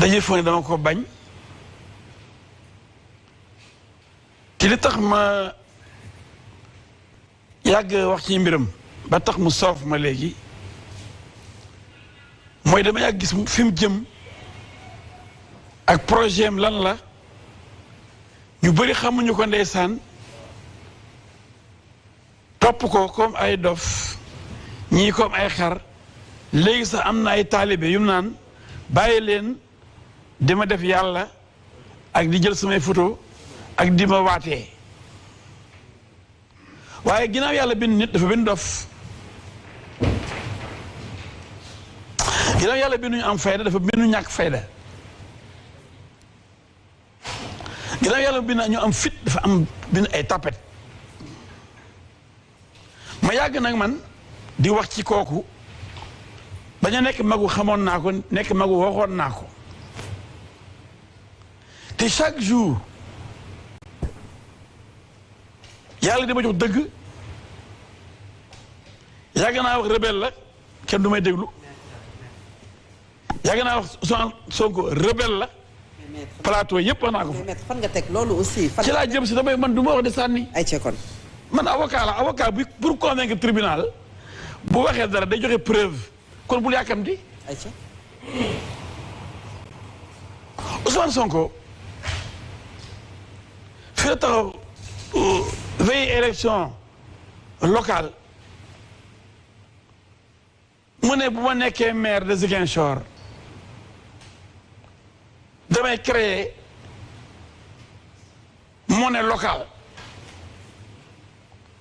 daje foo ne dama ko bañ te li tax ma yàgg wax ci mbiram ba tax mu soof ma léegi mooy dama yàgg gis fi mu jëm ak projet am lan la ñu bëri xamuñu ko ndeysaan topp ko comme ay dof ñii comme ay xar léegi sax am na ay taalibe yu naan bàyyi leen di ma def yàlla ak di jël samay photo ak di ma waatee. Waaye ginnaaw yàlla bind nit dafa bind dof. Ginnaaw yàlla binduñu am fayda dafa bindu ñàkk fayda. Ginnaaw yàlla bind ñu am fit dafa am bind ay tapet. Ma yàgg nag man di wax ci kooku. Bañ a nekk magu xamoon naa ko nekk magu waxoon naa ko. Te chaque jour yàlla di ma jox dëgg. Yàgg naa wax rebelle la kenn du may déglu. Yàgg naa wax Sonko rebelle la plateau yëpp wax naa ko fa. Mais fan nga teg loolu aussi? fan ci laa jëm si damay man du ma wax di sànni. Ay kon. man avocat la avocat bi pour convaincre tribunal bu waxee dara day joxe preuve. Kon bul yàkkamti. Ay ci Ousmane Sonko la taxaw veille élection locale mu ne bu ma nekkee maire de Ziguinchor damay créer monnaie locale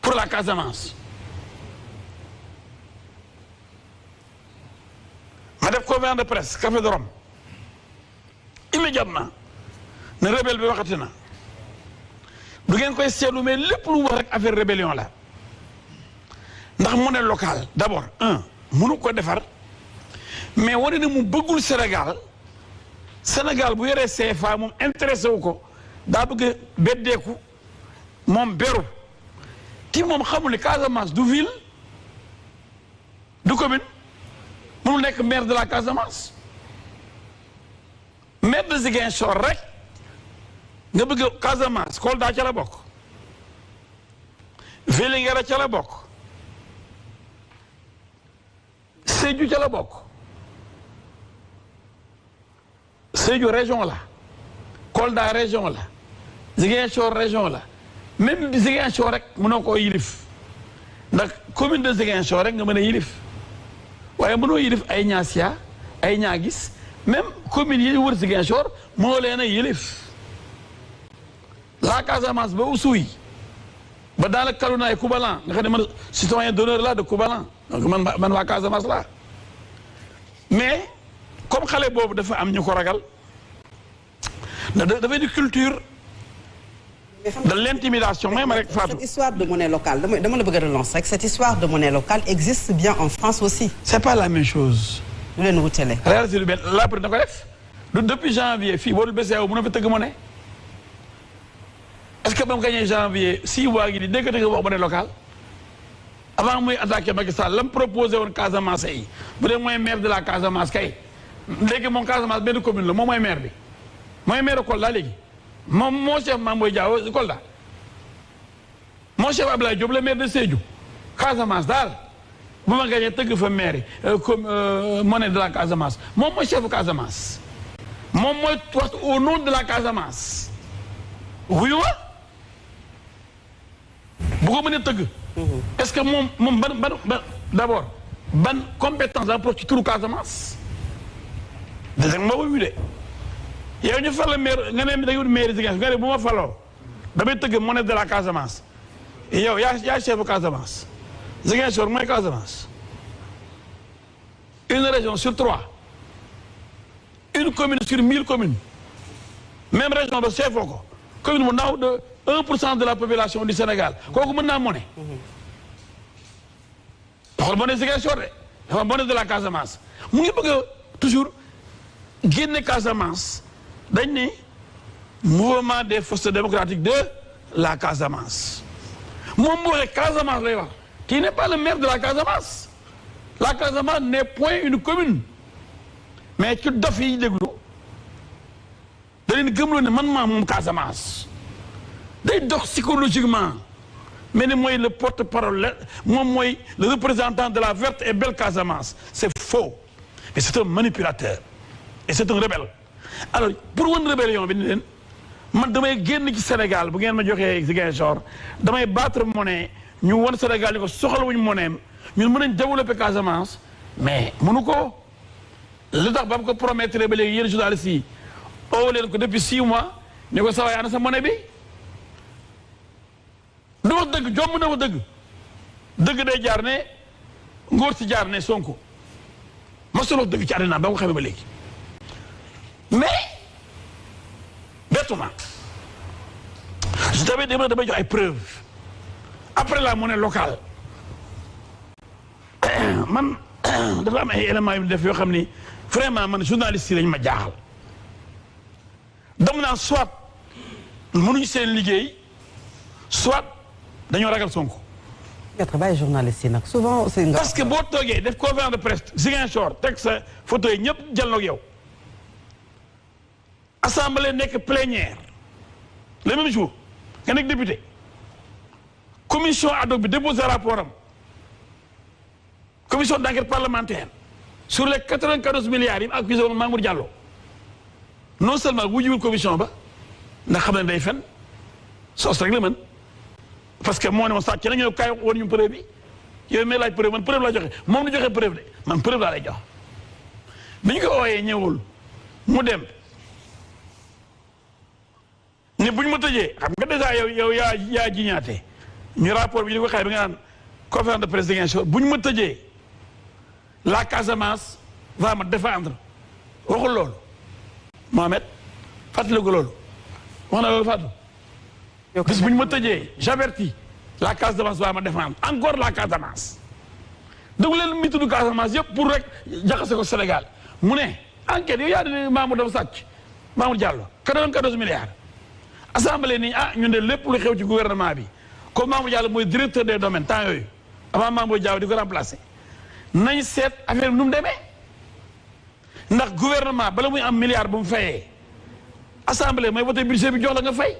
pour la Casamance. Ma def conférence de presse café de Rome. Immédiatement ne rebelle bi waxati du ngeen koy seetlu mais lépp lu wax rek affaire rébellion la. Ndax monnaie locale d'abord un mënu ko defar mais wane ne mu bëggul Sénégal. Sénégal bu yoree CFA moom intéressé wu ko daa bëgg beddeeku moom beru. Ti moom xamul Casamance du ville du commune mënul nekk maire de la Casamance. Maire de Ziguinchor rek nga bëgg Casamance Kolda ca la bokk. Vélingara ca la bokk. Sédhiou ca la bokk. Sédhiou région la. Kolda région la. Ziguinchor région la. Même Ziguinchor rek mënoo koo yilif. Ndax commune de Ziguinchor rek nga mën a yilif. Waaye mënoo yilif ay Niassia ay Niaguis. Même commune yi wër Ziguinchor moo leen yilif. La Casamance ba Oussouye ba dans le Kalouna et Koubalan nga xam ne man citoyen d'honneur là de Koubalan donc man man waa Casamance la. Mais comme xale boobu dafa am ñu ko ragal da dafay di culture de l'intimidation. Ma rek Fatou. cette histoire de monnaie locale dama la bëgg a relancer rek. Cette histoire de monnaie locale existe bien en France aussi. c'est pas la même chose. Lu leen wutale. réalité lu benn la na ko def du depuis janvier fii dul BCEAO mën na fa tëgg monnaie est-ce que ba mu gagné janvier six mois gi di dégg nga wax monnaie locale avant muy attaqué Macky Sall la proposé woon Casamance maire de la Casamance kay. Léegi commune la maire maire chef Mame Boye chef maire de Sédhiou. Casamance daal. Bu ma gagné maire comme monnaie de la Casamance. Moom mooy chef Casamance. Moom mooy wax au nom de la Casamance bu ko mënee tëgg. Est-ce que moom moom ban ban ban d'abord ban compétence la pour ci turu Casamance? Nga ma wuyu de. Yow ñu fal la maire nga ne da nga maire Ziguinchor nga ne bu ma faloo damay tëgg monnaie de la Casamance. Yow yaa yaa chef Casamance. Ziguinchor mooy Casamance. Une région sur trois. Une commune sur mille communes. Même région ba chefoo ko commune bu ndaw de un pour cent de la population du Sénégal. Kooku mën naa monnaie waxal monnaie Ziguinchor de. Dafa monnaie de la Casamance. Mu ngi bëgg a toujours génne Casamance. Dañ ne mouvement des forces démocratiques de la Casamance. Moom moo waxee Casamance qui n'est pas le maire de la Casamance. La Casamance n'est point une commune. Mais ci dof yi déglu leen gëmloo ne man maa moom Casamance dox psychologiquement. Mais le porte-parole moom mooy le représentant de la verte et belle Casamance. C'est faux. Mais c'est un manipulateur. Et c'est un rebelle. Alors pour wan rébellion bi ni leen man damay génn ci Sénégal bu ngeen ma battre monnaie ñu wan Sénégal ni ko soxla wuñu monnaie ñun mën nañ développer Casamance mais mënu ko. Li tax ba mu ko promettre ba léegi yéen journalistes yi depuis six mois ne ko sawaay ana sa monnaie wax dëgg jomb na Sonko. Léegi. Mais je t'avais dit damay après la monnaie locale man dafa am ay éléments yu vraiment man journaliste lañ ma naan soit mënuñu soit dañoo ragal Sonko. maître bàyyi journaliste yi nag souvent nga parce que boo toogee def conférence de presse Ziguinchor teg sa photo yi ñëpp jël ak yow. Assemblée nekk plénière. Le même jour nga nekk député. Commission ad hoc bi déposé rapport am. Commission d'enquête parlementaire. Sur les 94 milliards yi mu accusé woon Mamour Diallo. Non seulement wujuwul commission ba ndax xam ne day fen sos rek la mën parce que moo ne ma sàcc na ñëw kaay woon ñu preuve bi yow may laaj preuve man preuve laa joxe moom du joxe preuve de man preuve laa jox. bi ñu ko ooyee ñëwul mu dem. ne bu ñu ma tëjee xam nga déjà yow yow yaa yaa jiñaate. ñu rapport bi ñu ko xay bi nga de presse Ziguinchor bu ñu ma tëjee la Casamance va me défendre. waxul loolu. Mohamed fàttaliku loolu. wax na loolu Fatou. Bis bu ñu ma tëjee j'avertis la Casamance va me défendre encore la Casamance. Déglu leen mi tudd Casamance yëpp pour rek jaxase ko Sénégal. Mu ne enquête yow yaa ne Mamour dafa sàcc Mamour Diallo 94 milliards. Assemblée nii ah ñun de lépp lu xew ci gouvernement bi comme Mamour Diallo mooy directeur des domaines temps yooyu avant Mamour Diallo di ko remplacer nañ seet affaire bi nu mu demee. Ndax gouvernement bala muy am milliard bu mu fayee assemblée mooy voté budget bi jox la nga fay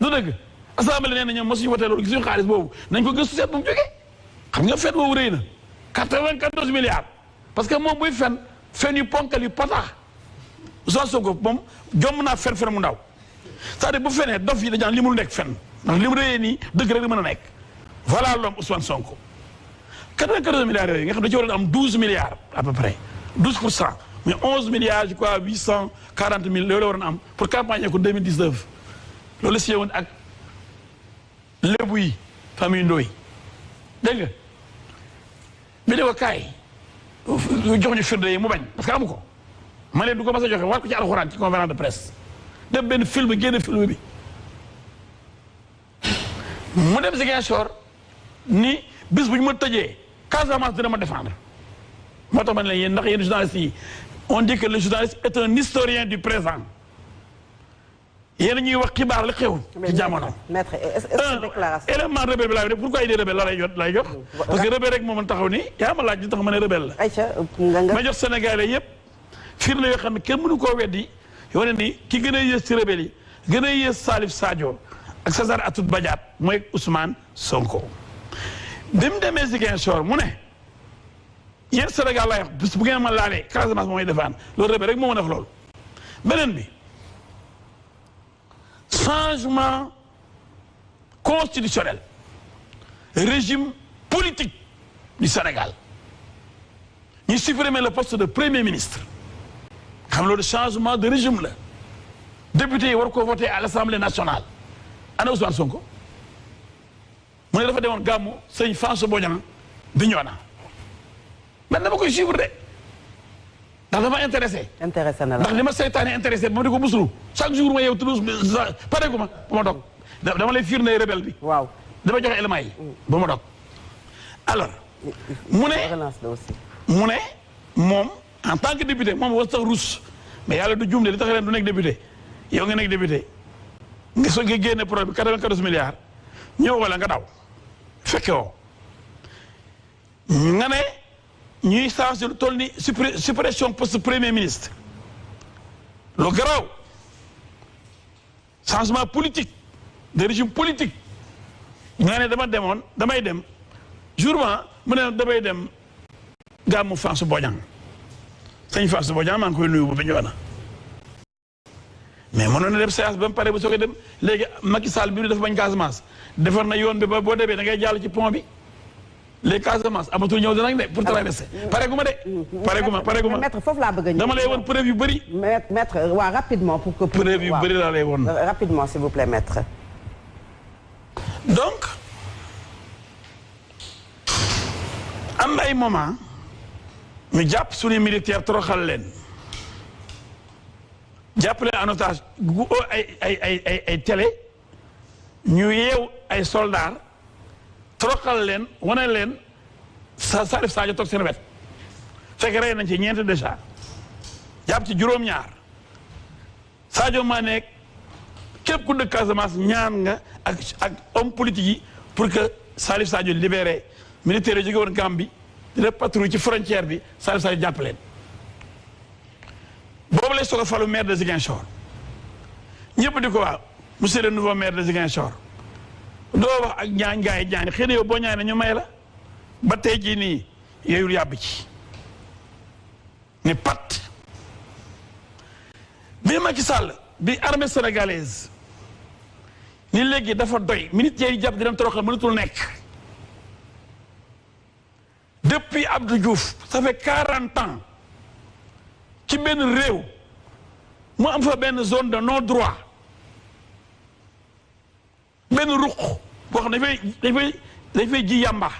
du dëgg. Assemblée nee na ñoom mosuñu voté loolu gisuñu xaalis boobu. Nañ ko gëstu seet bu mu jógee xam nga fen boobu rëy na. 94 milliards. Parce que moom buy fen voilà l'homme Ousmane Sonko. 94 milliards yooyu nga xam ne ci waroon am 12 milliards à peu près. 12 pour mais 11 milliards je crois 840 mille loolu la pour campagne ko 2019 loolu si woon ak yi famille Ndoye. Dégg nga? Bi ne ko jox ñu firnde yi mu bañ parce que amu ko. Ma leen du ko a joxe war ko ci de presse. Film film bi. Mu dem ni bis bu ma tëjee Casamance dina ma défendre. Moo tax ma ndax on dit que le journaliste est un historien du présent yéen ñuy wax xibaar li xew ci jamono. maître est-ce que déclaration élément rebelle bi laa def pourquoi est rebelle la lay jot lay jox. parce que rebelle rek moo mën taxaw ni yaa ma laaj li tax ma ne rebelle la. Aïcha nga ma jox Sénégalais yëpp firnde yoo xam ne kenn mënu koo weddi yoo ne ni ki gën a yées ci rebelle yi gën a yées Salif Sadio ak César Atoute Badiate mooy Ousmane Sonko. bi mu demee Ziguinchor mu ne yéen Sénégal lay wax bis bu ngeen ma laalee Casamance mooy defaan loolu rebelle rek moo mën a def loolu beneen bi. Changement constitutionnel. Régime politique du Sénégal. Ñu supprimer le poste de premier ministre. Xam loolu changement de régime la. Député war voter à l'Assemblée nationale. Ana Ousmane Sonko? Mu ne dafa demoon gàmmu sëñ François Bodian bi ñoo na man dama koy ndax intéressé. Intéressé na la. Ndax li ma seytaane intéressé ba ma di ko musulu chaque jour ma yow tudd pare gu ma ba ma dog. Dama lay firnde rebelle bi. Waaw. Dama joxe éléments yi ba ma dog. Alors mu ne relance la aussi. mu ne moom en tant que député moom war sax ruus mais yàlla du juum de li tax leen du nekk député. Yow nga nekk député. Nga so nga génne projet bi 94 milliards. Ñëw wala nga daw. Fekke woo. Nga ne ñuy changé lu toll ni suppression premier ministre. Lu garaaw. Changement politique de régime politique. Jour ma mu ne damay dem gàmmu Fansou Bodian sëñ Fansou Bodian maa ngi koy nuyu bu mais mënoon na dem séance ba mu pare ba soo ko dem. Léegi Macky les Casamance amatul ñëw danañ de pour traverser pare gu ma de. Pare gu ma pare gu ma maître foofu laa bëgg a ñëw. dama lay woon preuve yu bëri. Maître waaw rapidement pour que. preuve yu bëri laa lay woon. Rapidement s'il vous plaît maître. donc am ay moment ñu jàpp suñu militaire toroxal leen. Jàpp leen en otage gu ay ay ay ay télé. Ñu yeew ay soldats toroxal leen wane leen sa Salif Sadio toog seen wet. Fekk rey nañ ci ñeent déjà. Jàpp ci juróom-ñaar. Sadio Mané képp ku Casamance ñaan nga ak ak homme politique yi pour que Salif Sadio libéré. Militaire yi jóge woon Gambie di def ci frontière bi Salif Sadio jàpp leen. Boobu lay soog a falu maire de Ziguinchor. Ñëpp di ko waaw monsieur le nouveau maire de Ziguinchor. Doo wax ak ñaan gaay yi ñaani xëy na yow boo ñaane ñu may la ba tey jii nii yooyul yàbb ci ne pat. Bi Macky Sall bi armée sénégalaise ni léegi dafa depuis ça fait quarante ans ci zone de non droit benn ruq boo xam ne dafay dafay dafay ji yàmba